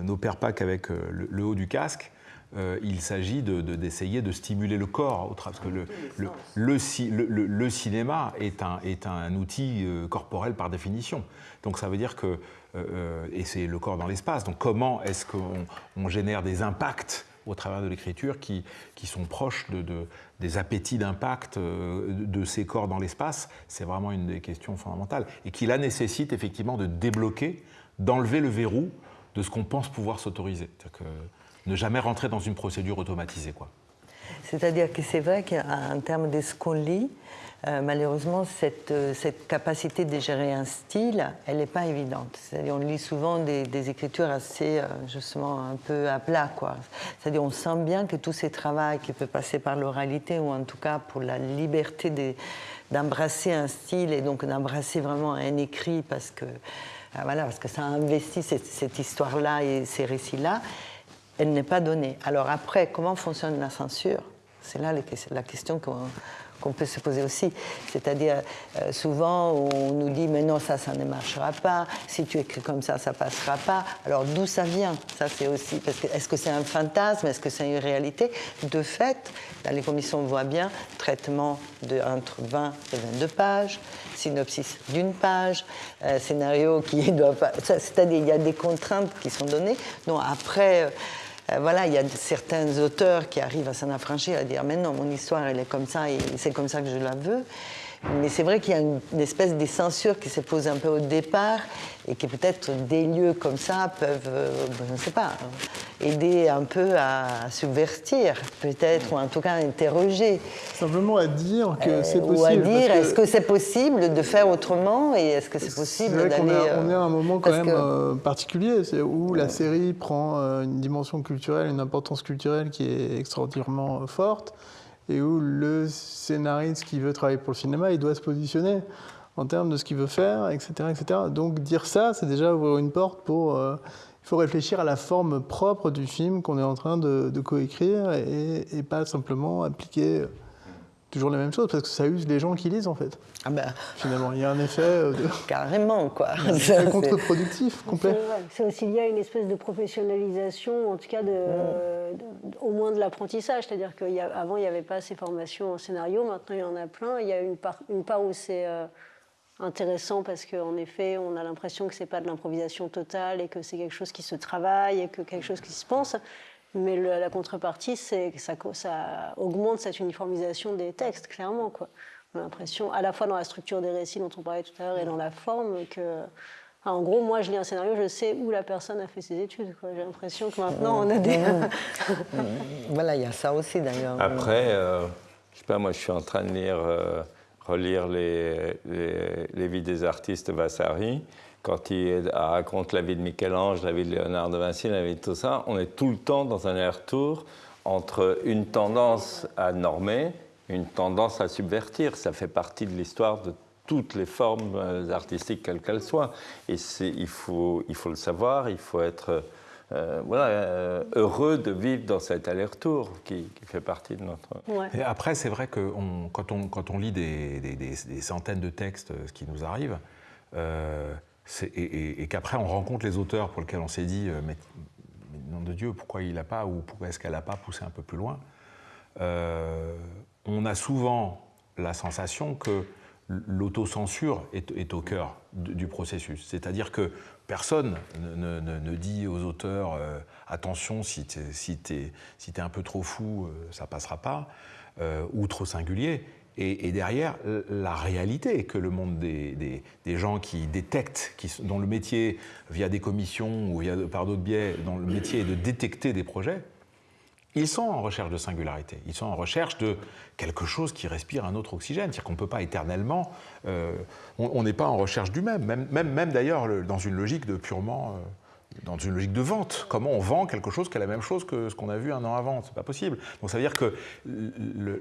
n'opèrent pas qu'avec euh, le, haut du casque, euh, il s'agit d'essayer de, stimuler le corps, parce que le, cinéma est un, outil corporel par définition. Donc ça veut dire que euh, et c'est le corps dans l'espace. Donc comment est-ce qu'on génère des impacts au travers de l'écriture qui, sont proches de, des appétits d'impact euh, de ces corps dans l'espace? C'est vraiment une des questions fondamentales. Et qui là nécessite effectivement de débloquer, d'enlever le verrou de ce qu'on pense pouvoir s'autoriser. Ne jamais rentrer dans une procédure automatisée. C'est-à-dire que c'est vrai qu'en termes de ce qu'on lit, euh, malheureusement, cette, euh, cette, capacité de gérer un style, elle n'est pas évidente. C'est-à-dire, on lit souvent des, écritures assez, euh, justement, un peu à plat. C'est-à-dire, on sent bien que tous ces travaux qui peuvent passer par l'oralité, ou en tout cas pour la liberté d'embrasser un style et donc d'embrasser vraiment un écrit parce que, voilà, parce que ça investit cette histoire-là et ces récits-là, elle n'est pas donnée. Alors après, comment fonctionne la censure? C'est là la question qu'on peut se poser aussi. C'est-à-dire, euh, souvent, on nous dit, mais non, ça, ça ne marchera pas. Si tu écris comme ça, ça passera pas. Alors, d'où ça vient? Ça, c'est aussi. Est-ce que c'est un fantasme? Est-ce que c'est une réalité? De fait, dans les commissions, on voit bien traitement de entre 20 et 22 pages, synopsis d'une page, euh, scénario qui doit pas. C'est-à-dire, il y a des contraintes qui sont données. Donc, après. Euh, voilà, il y a certains auteurs qui arrivent à s'en affranchir, à dire mais non, mon histoire elle est comme ça et c'est comme ça que je la veux. Mais c'est vrai qu'il y a une, espèce de censure qui se pose un peu au départ et que peut-être des lieux comme ça peuvent, euh, je ne sais pas, aider un peu à subvertir, peut-être, ou en tout cas à interroger. Simplement à dire que c'est possible. Ou à dire, est-ce que c'est possible de faire autrement et est-ce que c'est possible d'aller. On, est à un moment quand même euh, particulier, où la série prend euh, une dimension culturelle, une importance culturelle qui est extraordinairement forte et où le scénariste qui veut travailler pour le cinéma, il doit se positionner en termes de ce qu'il veut faire, etc., etc. Donc dire ça, c'est déjà ouvrir une porte pour... Euh, il faut réfléchir à la forme propre du film qu'on est en train de, coécrire et, et, pas simplement appliquer toujours les mêmes choses parce que ça use les gens qui lisent en fait. Ah ben. Finalement, il y a un effet. Euh, de... Carrément, quoi. C'est contre-productif, complet. C'est aussi lié à une espèce de professionnalisation, en tout cas, de, au moins de l'apprentissage. C'est-à-dire qu'avant, il n'y avait pas ces formations en scénario, maintenant, il y en a plein. Il y a une part, une part où c'est. Euh, intéressant parce qu'en effet, on a l'impression que c'est pas de l'improvisation totale et que c'est quelque chose qui se travaille et que quelque chose qui se pense. Mais la contrepartie, c'est que ça, ça, augmente cette uniformisation des textes, clairement. Quoi. On a l'impression, à la fois dans la structure des récits dont on parlait tout à l'heure et dans la forme, que. en gros, moi, je lis un scénario, je sais où la personne a fait ses études. J'ai l'impression que maintenant, on a des. voilà, il y a ça aussi d'ailleurs. Après, euh, je sais pas, moi, je suis en train de lire, euh, relire les, les, les, vies des artistes Vasari quand il raconte la vie de Michel-Ange, la vie de Léonard de Vinci, la vie de tout ça, on est tout le temps dans un aller-retour entre une tendance à normer, une tendance à subvertir. Ça fait partie de l'histoire de toutes les formes euh, artistiques, quelles qu'elles soient. Et il faut, il faut le savoir, il faut être euh, voilà, euh, heureux de vivre dans cet aller-retour qui, fait partie de notre... Et après, c'est vrai que quand, on, quand on lit des, des, centaines de textes, ce qui nous arrive, et, qu'après on rencontre les auteurs pour lesquels on s'est dit euh, mais, nom de Dieu, pourquoi il n'a pas ou pourquoi est-ce qu'elle n'a pas poussé un peu plus loin euh, On a souvent la sensation que l'autocensure est, au cœur du processus. C'est-à-dire que personne ne, dit aux auteurs euh, attention, si tu es, un peu trop fou, ça passera pas, ou trop singulier. Et, derrière, la réalité que le monde des, gens qui détectent, qui, dont le métier, via des commissions ou via, par d'autres biais, dont le métier est de détecter des projets, ils sont en recherche de singularité, ils sont en recherche de quelque chose qui respire un autre oxygène. C'est-à-dire qu'on ne peut pas éternellement. Euh, on n'est pas en recherche du même, même, même, même d'ailleurs dans une logique de purement. Euh, dans une logique de vente. Comment on vend quelque chose qui est la même chose que ce qu'on a vu un an avant? C'est pas possible. Donc ça veut dire que le,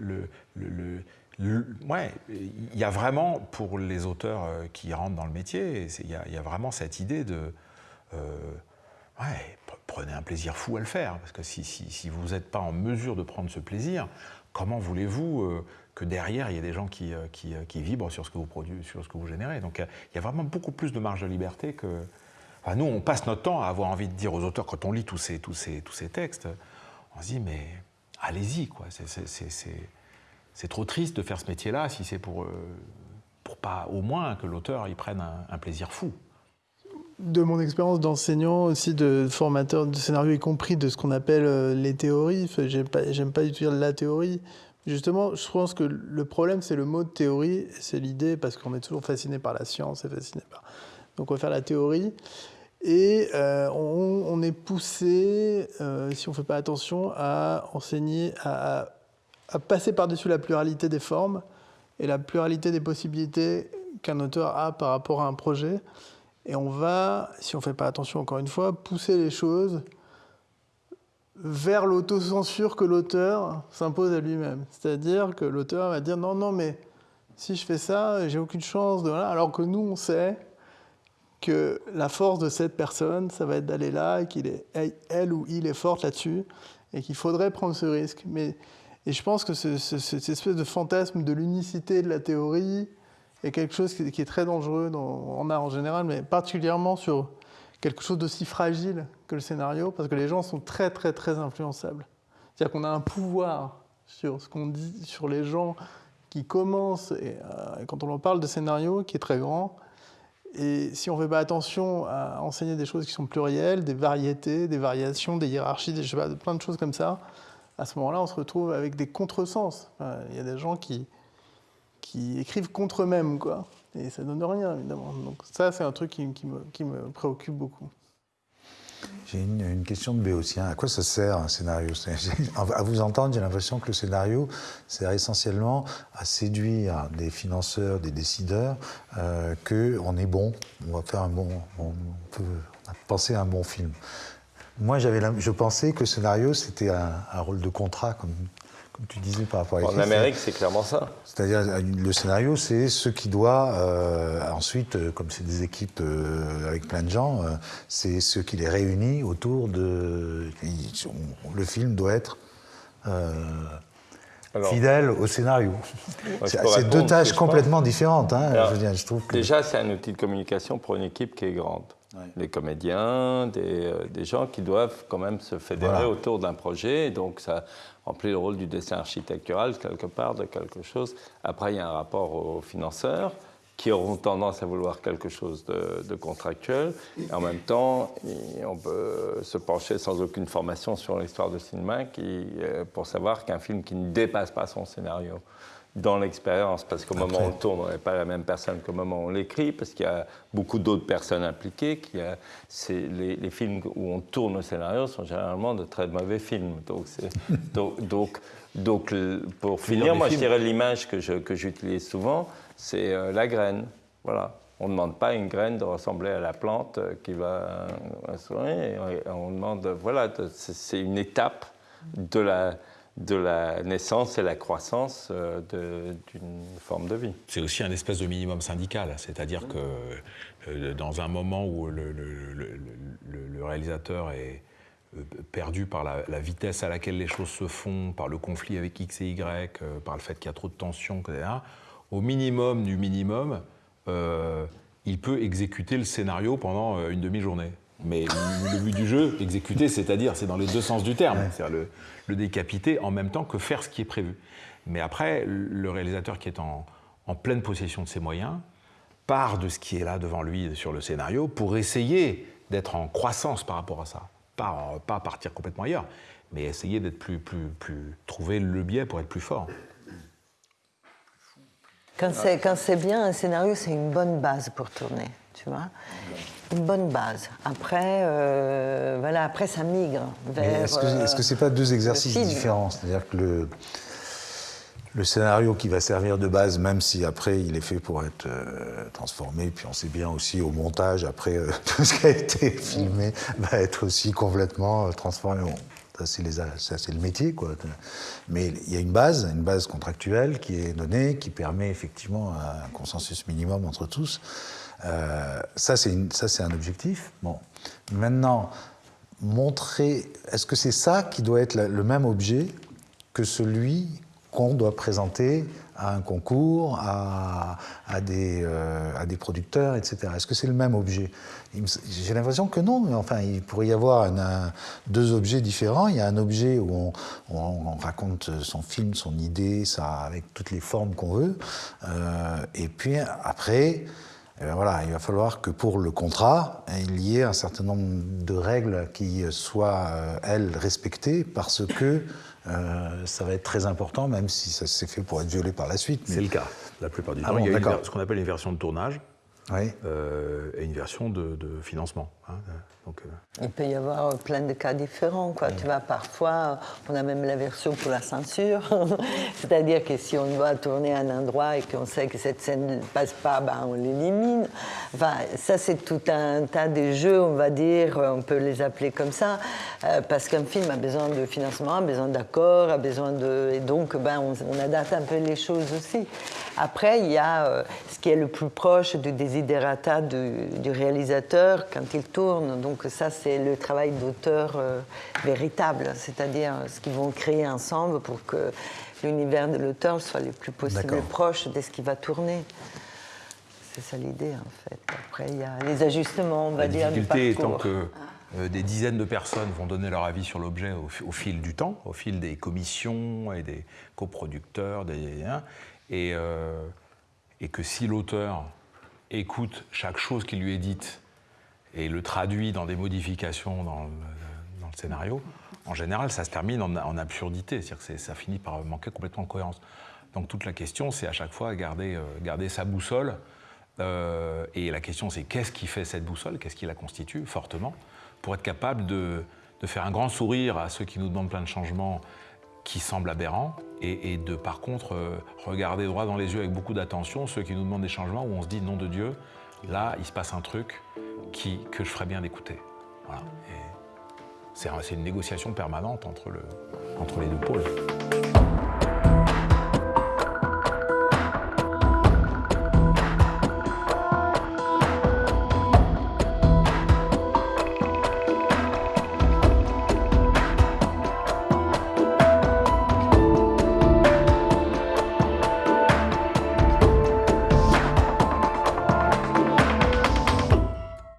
le Ouais, il y a vraiment, pour les auteurs euh, qui rentrent dans le métier, il y, a vraiment cette idée de. Euh, prenez un plaisir fou à le faire. Parce que si, vous n'êtes pas en mesure de prendre ce plaisir, comment voulez-vous euh, que derrière, il y ait des gens qui, vibrent sur ce que vous produisez, sur ce que vous générez? Donc il y a vraiment beaucoup plus de marge de liberté que. Nous, on passe notre temps à avoir envie de dire aux auteurs, quand on lit tous ces, textes, on se dit, mais allez-y, quoi. C'est trop triste de faire ce métier-là si c'est pour, euh, pour pas au moins que l'auteur y prenne un, plaisir fou. De mon expérience d'enseignant, aussi de formateur de scénario, y compris de ce qu'on appelle euh, les théories, j'aime pas, pas du tout dire la théorie. Justement, je pense que le problème, c'est le mot théorie, c'est l'idée, parce qu'on est toujours fasciné par la science et fasciné par. Donc on va faire la théorie. Et euh, on, est poussé, si on ne fait pas attention, à enseigner, à passer par-dessus la pluralité des formes et la pluralité des possibilités qu'un auteur a par rapport à un projet. Et on va, si on ne fait pas attention encore une fois, pousser les choses vers l'autocensure que l'auteur s'impose à lui-même. C'est-à-dire que l'auteur va dire non, non, mais si je fais ça, j'ai aucune chance de... Alors que nous, on sait que la force de cette personne, ça va être d'aller là, et ou il est forte là-dessus, et qu'il faudrait prendre ce risque. Mais et je pense que cette espèce de fantasme de l'unicité de la théorie est quelque chose qui, est très dangereux dans, en art en général, mais particulièrement sur quelque chose d'aussi fragile que le scénario, parce que les gens sont très très très influençables. C'est-à-dire qu'on a un pouvoir sur ce qu'on dit, sur les gens qui commencent, et, euh, quand on leur parle de scénario, qui est très grand, Et si on ne fait pas attention à enseigner des choses qui sont plurielles, des variétés, des variations, des hiérarchies, des, je sais pas, plein de choses comme ça, à ce moment-là, on se retrouve avec des contresens. Il y a des gens qui, qui écrivent contre eux-mêmes, quoi. Et ça donne rien, évidemment. Donc ça, c'est un truc qui, me, préoccupe beaucoup. J'ai une, question de Béotien. À quoi ça sert un scénario? À vous entendre, j'ai l'impression que le scénario sert essentiellement à séduire des financeurs, des décideurs, euh, qu'on est bon, on va faire un bon, on peut penser à un bon film. Moi, je pensais que le scénario, c'était un, un, rôle de contrat, comme, comme tu disais par rapport à En Amérique, c'est clairement ça. C'est-à-dire, le scénario, c'est ce qui doit, euh, ensuite, euh, comme c'est des équipes euh, avec plein de gens, euh, c'est ce qui les réunit autour de. Le film doit être. Euh, alors, fidèle au scénario. C'est deux tâches complètement différentes. Hein, alors, je, dire, je trouve que... Déjà, c'est un outil de communication pour une équipe qui est grande. Ouais. Les comédiens, des, euh, des, gens qui doivent quand même se fédérer voilà. autour d'un projet. Et donc, ça remplit le rôle du dessin architectural, quelque part, de quelque chose. Après, il y a un rapport aux financeurs qui auront tendance à vouloir quelque chose de, de contractuel. Et en même temps, on peut se pencher sans aucune formation sur l'histoire de cinéma qui, pour savoir qu'un film qui ne dépasse pas son scénario dans l'expérience, parce qu'au moment où on tourne, on n'est pas la même personne qu'au moment où on l'écrit, parce qu'il y a beaucoup d'autres personnes impliquées. Qu'il y a, les, les, films où on tourne au scénario sont généralement de très mauvais films. Donc, donc, donc, donc, pour finir, moi je dirais l'image que j'utilise que souvent, c'est euh, la graine. Voilà. On ne demande pas une graine de ressembler à la plante qui va sourire. On demande, voilà, c'est une étape de la, de la naissance et la croissance euh, d'une forme de vie. C'est aussi un espèce de minimum syndical, c'est-à-dire que euh, dans un moment où le, réalisateur est euh, perdu par la, vitesse à laquelle les choses se font, par le conflit avec X et Y, par le fait qu'il y a trop de tensions, etc., au minimum du minimum, il peut exécuter le scénario pendant une demi-journée. Mais le but du jeu, exécuter, c'est-à-dire, c'est dans les deux sens du terme, c'est-à-dire le, le, décapiter en même temps que faire ce qui est prévu. Mais après, le réalisateur qui est en, en, pleine possession de ses moyens part de ce qui est là devant lui sur le scénario pour essayer d'être en croissance par rapport à ça. Pas, pas partir complètement ailleurs, mais essayer d'être plus, plus, plus. trouver le biais pour être plus fort. Quand c'est bien, un scénario, c'est une bonne base pour tourner, tu vois une bonne base. Après, euh, voilà, après ça migre vers. Est-ce que, que c'est pas deux exercices différents? C'est-à-dire que le, le scénario qui va servir de base, même si après il est fait pour être euh, transformé, puis on sait bien aussi au montage, après euh, tout ce qui a été filmé va être aussi complètement transformé. Bon, ça c'est le métier, quoi. Mais il y a une base, une base contractuelle qui est donnée, qui permet effectivement un consensus minimum entre tous. Euh, ça, c'est un objectif. Bon. Maintenant, montrer, est-ce que c'est ça qui doit être le même objet que celui qu'on doit présenter à un concours, à, euh, des producteurs, etc. Est-ce que c'est le même objet? J'ai l'impression que non, mais enfin, il pourrait y avoir deux objets différents. Il y a un objet où on, où on, raconte son film, son idée, ça, avec toutes les formes qu'on veut. Euh, et puis après, eh bien voilà, il va falloir que pour le contrat, il y ait un certain nombre de règles qui soient, elles, respectées parce que euh, ça va être très important, même si ça s'est fait pour être violé par la suite. C'est le cas, la plupart du ah temps. Bon, il y a une, ce qu'on appelle une version de tournage oui. euh, et une version de, de financement. Hein. Euh... Il peut y avoir plein de cas différents. Quoi. Tu parfois, on a même la version pour la censure. C'est-à-dire que si on doit tourner à un endroit et qu'on sait que cette scène ne passe pas, ben, on l'élimine. Enfin, ça, c'est tout un tas de jeux, on va dire, on peut les appeler comme ça, euh, parce qu'un film a besoin de financement, a besoin d'accord, a besoin de... Et donc, ben, on, adapte un peu les choses aussi. Après, il y a euh, ce qui est le plus proche du desiderata du, du réalisateur quand il tourne. Donc, ça, c'est le travail d'auteur euh, véritable, c'est-à-dire ce qu'ils vont créer ensemble pour que l'univers de l'auteur soit le plus possible proche de ce qui va tourner. C'est ça l'idée, en fait. Après, il y a les ajustements, on va La dire, du parcours. étant que euh, des dizaines de personnes vont donner leur avis sur l'objet au, au, fil du temps, au fil des commissions et des coproducteurs, des, et, euh, et que si l'auteur écoute chaque chose qui lui est dite et le traduit dans des modifications dans le, scénario, en général, ça se termine en, absurdité. C'est-à-dire que ça finit par manquer complètement de cohérence. Donc toute la question, c'est à chaque fois garder, euh, sa boussole. Euh, et la question, c'est qu'est-ce qui fait cette boussole? Qu'est-ce qui la constitue fortement? Pour être capable de, faire un grand sourire à ceux qui nous demandent plein de changements qui semblent aberrants et, de, par contre, euh, regarder droit dans les yeux avec beaucoup d'attention ceux qui nous demandent des changements où on se dit, nom de Dieu, là, il se passe un truc qui, que je ferais bien d'écouter. Voilà. C'est une négociation permanente entre, le, entre les deux pôles.